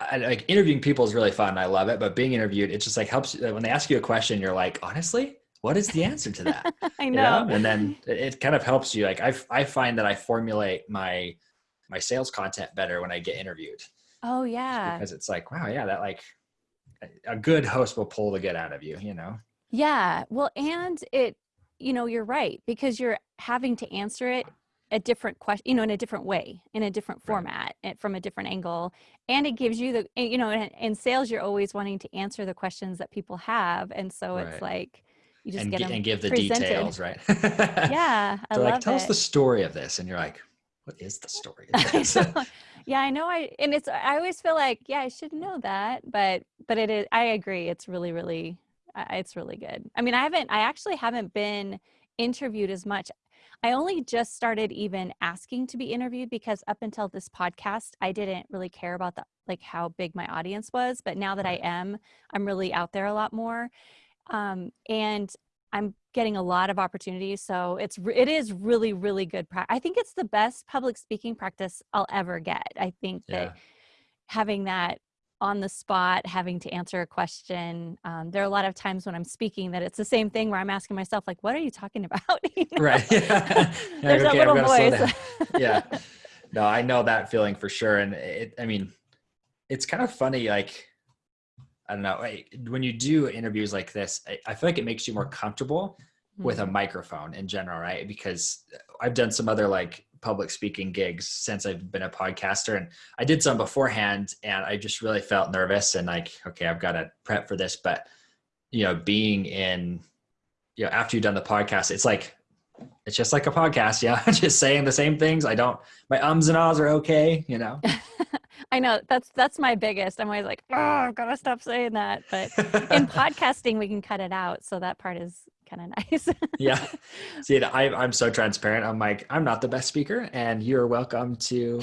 I, like interviewing people is really fun. I love it, but being interviewed, it just like helps when they ask you a question, you're like, honestly, what is the answer to that? I know. You know? And then it, kind of helps you. Like I, I find that I formulate my, my sales content better when I get interviewed. Oh yeah. Because it's like, wow, yeah, that like a good host will pull the good out of you, you know? Yeah. Well, and it, you know, you're right because you're having to answer it a different question, you know, in a different way, in a different format, right. from a different angle. And it gives you the, eh, you know, in, in, sales, you're always wanting to answer the questions that people have. And so right. it's like, you just and, get them and give the presented. details, right? yeah. I so love like, tell it. us the story of this. And you're like, what is the story yeah, I know. I, and it's, I always feel like, yeah, I should know that, but, but it is, I agree. It's really, really, it's really good. I mean, I haven't, I actually haven't been interviewed as much. I only just started even asking to be interviewed because up until this podcast, I didn't really care about the like how big my audience was. But now that I am, I'm really out there a lot more. Um, and I'm getting a lot of opportunities. So it's, it is really, really good. I think it's the best public speaking practice I'll ever get. I think yeah. that having that on the spot having to answer a question um, there are a lot of times when i'm speaking that it's the same thing where i'm asking myself like what are you talking about you know? right yeah. there's okay, a little voice yeah no i know that feeling for sure and it i mean it's kind of funny like i don't know when you do interviews like this i feel like it makes you more comfortable with a mm-hmm. microphone in general right because i've done some other like public speaking gigs since I've been a podcaster. And I did some beforehand and I just really felt nervous and like, okay, I've got to prep for this. But, you know, being in, you know, after you've done the podcast, it's like, it's just like a podcast. Yeah. just saying the same things. I don't, my ums and ahs are okay, you know? I know that's, that's my biggest. I'm always like, oh, I've got to stop saying that. But in podcasting, we can cut it out. So that part is kind of nice. yeah. See, I, I'm so transparent. I'm like, I'm not the best speaker, and you're welcome to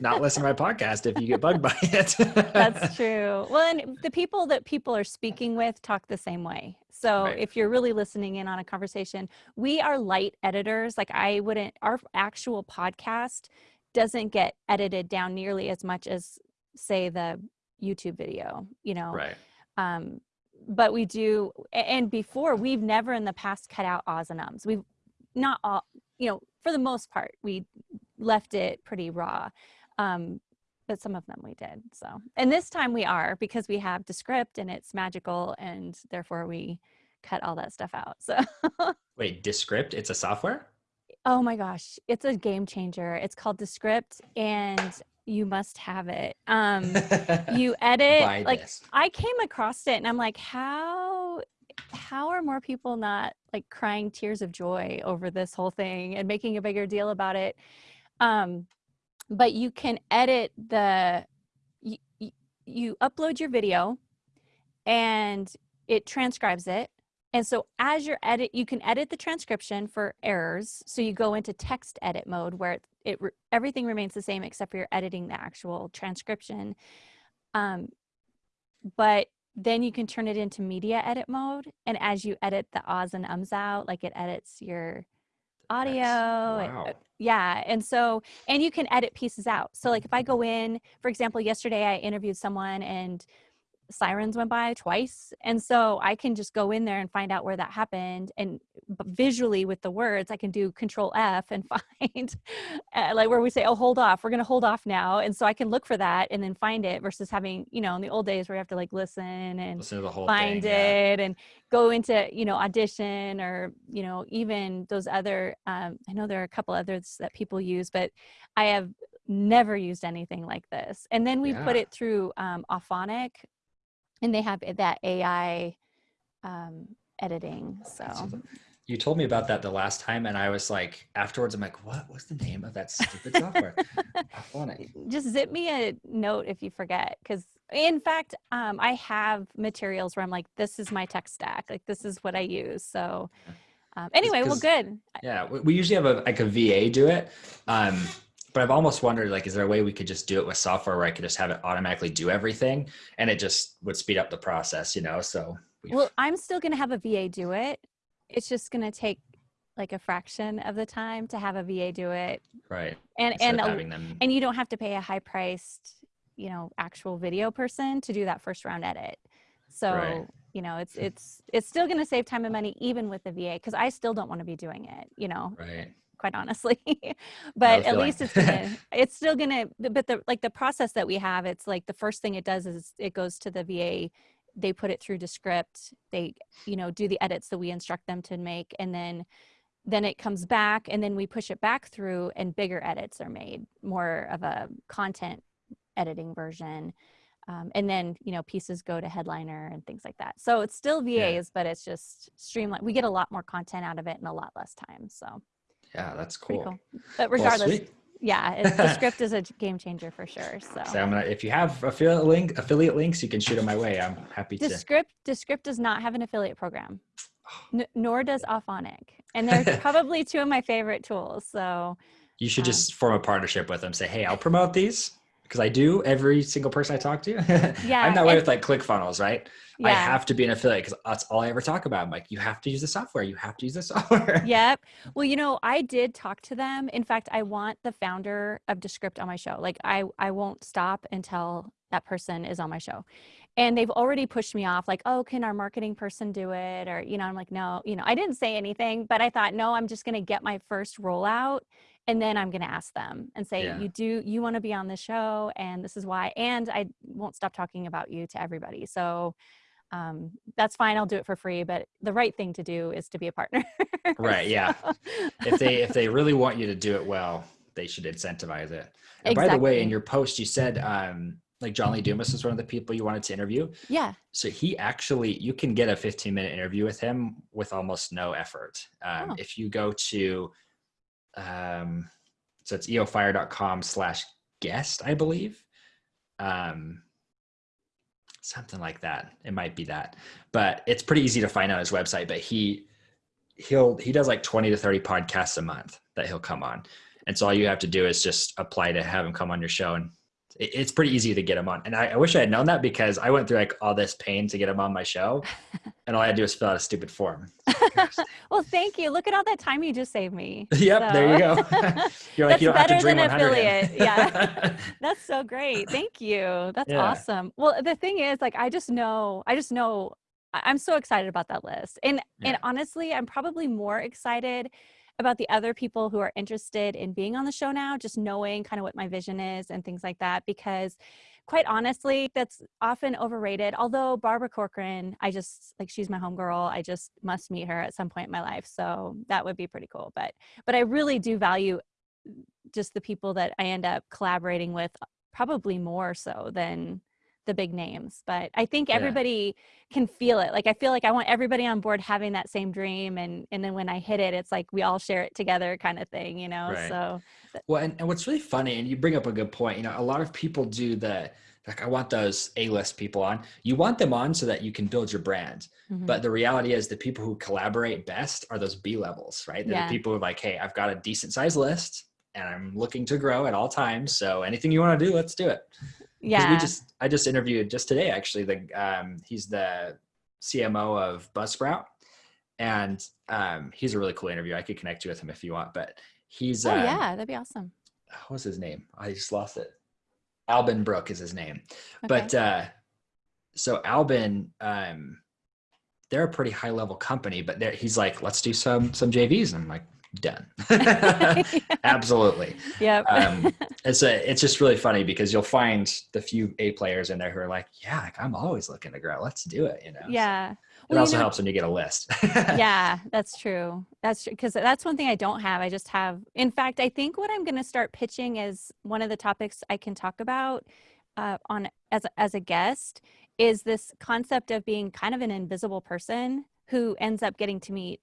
not listen to my podcast if you get bugged by it. That's true. Well, and the people that people are speaking with talk the same way. So right. if you're really listening in on a conversation, we are light editors. Like I wouldn't, our actual podcast doesn't get edited down nearly as much as say the YouTube video, you know? Right. Um, but we do and before we've never in the past cut out ahs and ums. We've not all you know for the most part we left it pretty raw um but some of them we did so. And this time we are because we have Descript and it's magical and therefore we cut all that stuff out so. Wait Descript it's a software oh my gosh it's a game changer it's called Descript and you must have it. Um, you edit like this. I came across it and I'm like, how how are more people not like crying tears of joy over this whole thing and making a bigger deal about it? Um, but you can edit the you, you upload your video and it transcribes it and so as you're edit, you can edit the transcription for errors. So you go into text edit mode where it, it everything remains the same except for you're editing the actual transcription. Um, but then you can turn it into media edit mode. And as you edit the ahs and ums out, like it edits your audio. Wow. Uh, yeah. And so, and you can edit pieces out. So like if I go in, for example, yesterday I interviewed someone and sirens went by twice. And so I can just go in there and find out where that happened. And visually with the words, I can do control F and find uh, like where we say, oh, hold off, we're going to hold off now. And so I can look for that and then find it versus having, you know, in the old days where you have to like listen and listen find thing, it yeah. and go into, you know, audition or, you know, even those other, um, I know there are a couple others that people use, but I have never used anything like this. And then we yeah. put it through um, Auphonic, and they have that AI um, editing. So you told me about that the last time, and I was like, afterwards, I'm like, what? was the name of that stupid software? Just zip me a note if you forget, because in fact, um, I have materials where I'm like, this is my tech stack, like this is what I use. So. Um, anyway, well, good. Yeah, we usually have a like a VA do it. But I've almost wondered like, is there a way we could just do it with software where I could just have it automatically do everything and it just would speed up the process, you know? So. Well, I'm still going to have a VA do it. It's just going to take like a fraction of the time to have a VA do it. Right. And, and, a, and you don't have to pay a high priced you know actual video person to do that first round edit so right. you know it's it's it's still going to save time and money even with the va because i still don't want to be doing it you know right quite honestly but at least it's gonna it's still gonna but the like the process that we have it's like the first thing it does is it goes to the va they put it through Descript they you know do the edits that we instruct them to make and then then it comes back and then we push it back through and bigger edits are made more of a content editing version um, and then you know pieces go to headliner and things like that so it's still vas yeah. but it's just streamlined we get a lot more content out of it in a lot less time so yeah that's cool, cool. but regardless well, yeah Descript is a game changer for sure so, so I'm gonna, if you have affiliate link affiliate links you can shoot them my way. I'm happy to Script, Descript Descript does not have an affiliate program. Nor does Auphonic. And they're probably two of my favorite tools so you should um, just form a partnership with them say hey i'll promote these because I do every single person I talk to. yeah, I'm that way with like ClickFunnels, right? Yeah. I have to be an affiliate because that's all I ever talk about. I'm like, you have to use the software. You have to use the software. Yep. Well, you know, I did talk to them. In fact, I want the founder of Descript on my show. Like, I I won't stop until that person is on my show. And they've already pushed me off, like, oh, can our marketing person do it? Or, you know, I'm like, no, you know, I didn't say anything, but I thought, no, I'm just going to get my first rollout and then i'm going to ask them and say yeah. you do you want to be on the show and this is why and i won't stop talking about you to everybody so um, that's fine i'll do it for free but the right thing to do is to be a partner right yeah if they if they really want you to do it well they should incentivize it and exactly. by the way in your post you said um, like John Lee Dumas was one of the people you wanted to interview. Yeah. So he actually, you can get a 15 minute interview with him with almost no effort. Um, oh. If you go to um, so it's eofire.com slash guest, I believe. Um, something like that. It might be that, but it's pretty easy to find on his website. But he he'll he does like 20 to 30 podcasts a month that he'll come on. And so all you have to do is just apply to have him come on your show and it's pretty easy to get him on. And I, I, wish I had known that because I went through like all this pain to get him on my show. and all I had to do was fill out a stupid form. well, thank you. Look at all that time you just saved me. Yep, so. there you go. You're like, That's you don't better have to dream than affiliate. yeah. That's so great. Thank you. That's yeah. awesome. Well, the thing is, like, I just know, I just know I'm so excited about that list. And yeah. and honestly, I'm probably more excited about the other people who are interested in being on the show now, just knowing kind of what my vision is and things like that. Because quite honestly, that's often overrated. Although Barbara Corcoran, I just like she's my homegirl. I just must meet her at some point in my life. So that would be pretty cool. But but I really do value just the people that I end up collaborating with probably more so than the big names but i think everybody yeah. can feel it like i feel like i want everybody on board having that same dream and and then when i hit it it's like we all share it together kind of thing you know right. so well and, and what's really funny and you bring up a good point you know a lot of people do the like i want those a-list people on you want them on so that you can build your brand mm-hmm. but the reality is the people who collaborate best are those b levels right they're yeah. the people who are like hey i've got a decent size list and i'm looking to grow at all times so anything you want to do let's do it yeah we just i just interviewed just today actually the um he's the cmo of buzzsprout. And um he's a really cool interview. I could connect you with him if you want but he's oh um, yeah that'd be awesome. what's his name? I just lost it. Alban Brooke is his name. Okay. but uh so Alban um they're a pretty high level company but he's like let's do some some jvs and i'm like done. Absolutely. Yeah. um, it's a, it's just really funny because you'll find the few A players in there who are like, yeah, I'm always looking to grow. Let's do it. You know? Yeah. So it also you know, helps when you get a list. yeah, that's true. That's true. Cause that's one thing I don't have. I just have, in fact, I think what I'm going to start pitching is one of the topics I can talk about uh, on as, as a guest is this concept of being kind of an invisible person who ends up getting to meet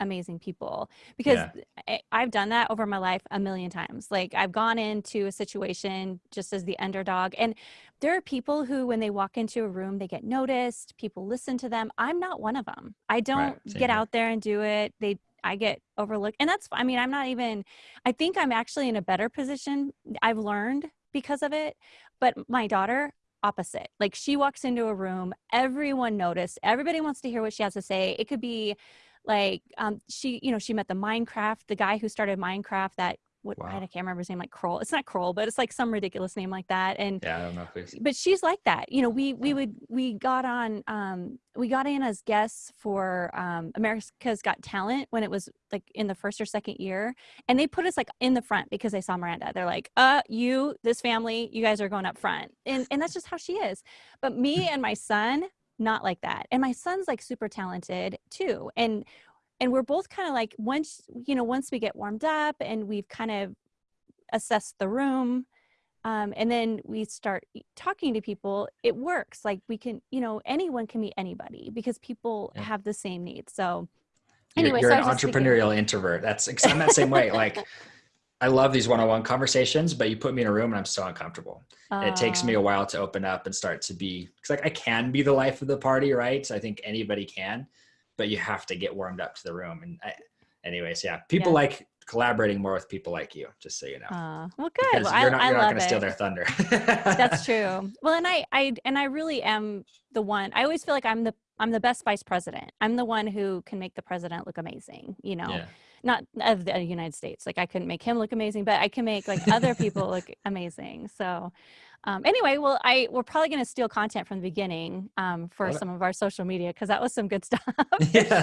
amazing people because yeah. I've done that over my life a million times. Like I've gone into a situation just as the underdog and there are people who when they walk into a room they get noticed, people listen to them. I'm not one of them. I don't right. get here. out there and do it. They I get overlooked and that's I mean I'm not even I think I'm actually in a better position. I've learned because of it. But my daughter opposite. Like she walks into a room, everyone noticed, everybody wants to hear what she has to say. It could be like um, she you know she met the minecraft the guy who started minecraft that what wow. I can't remember his name, like Kroll. It's not Kroll, but it's like some ridiculous name like that. And yeah, I don't know who's. But she's like that. You know, we we would we got on um we got in as guests for um America's Got Talent when it was like in the first or second year, and they put us like in the front because they saw Miranda. They're like, uh, you, this family, you guys are going up front, and and that's just how she is. But me and my son, not like that. And my son's like super talented too. And and we're both kind of like once you know once we get warmed up and we've kind of assessed the room um, and then we start talking to people it works like we can you know anyone can meet anybody because people yeah. have the same needs so anyway you're, you're so an entrepreneurial introvert that's i'm that same way like i love these one-on-one conversations but you put me in a room and i'm so uncomfortable uh, it takes me a while to open up and start to be because like i can be the life of the party right So i think anybody can but you have to get warmed up to the room. And I, anyways, yeah, people yeah. like collaborating more with people like you, just so you know. Uh, well, good. Well, you're not, you're not going to steal their thunder. That's true. Well, and I, I, and I really am the one, I always feel like I'm the, I'm the best vice president. I'm the one who can make the president look amazing, you know, yeah. Not of the United States. Like I couldn't make him look amazing, but I can make like other people look amazing. So, um, anyway, well, I we're probably going to steal content from the beginning um, for some of our social media because that was some good stuff. yeah. Sure.